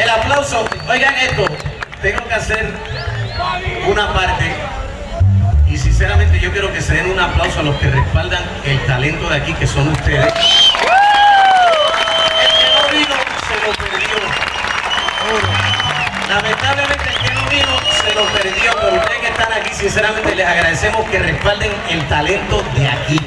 El aplauso, oigan esto, tengo que hacer una parte y sinceramente yo quiero que se den un aplauso a los que respaldan el talento de aquí que son ustedes. El que no vino se lo perdió. Lamentablemente el que no vino se lo perdió, pero ustedes que están aquí sinceramente les agradecemos que respalden el talento de aquí.